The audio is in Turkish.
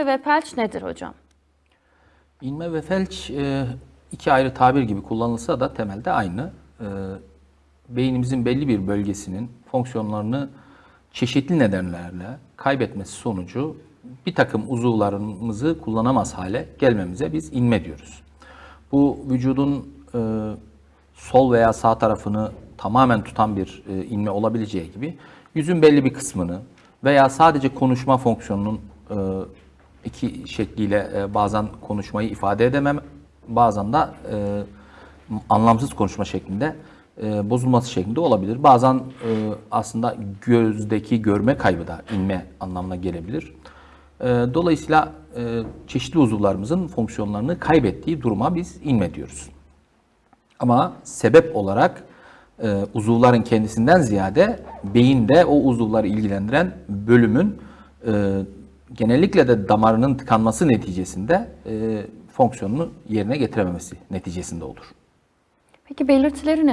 İnme ve felç nedir hocam? İnme ve felç e, iki ayrı tabir gibi kullanılsa da temelde aynı. E, beynimizin belli bir bölgesinin fonksiyonlarını çeşitli nedenlerle kaybetmesi sonucu bir takım uzuvlarımızı kullanamaz hale gelmemize biz inme diyoruz. Bu vücudun e, sol veya sağ tarafını tamamen tutan bir inme olabileceği gibi yüzün belli bir kısmını veya sadece konuşma fonksiyonunun iki şekliyle e, bazen konuşmayı ifade edemem, bazen de e, anlamsız konuşma şeklinde e, bozulması şeklinde olabilir. Bazen e, aslında gözdeki görme kaybı da inme anlamına gelebilir. E, dolayısıyla e, çeşitli uzuvlarımızın fonksiyonlarını kaybettiği duruma biz inme diyoruz. Ama sebep olarak e, uzuvların kendisinden ziyade beyinde o uzuvları ilgilendiren bölümün e, genellikle de damarının tıkanması neticesinde e, fonksiyonunu yerine getirememesi neticesinde olur. Peki belirtileri neler?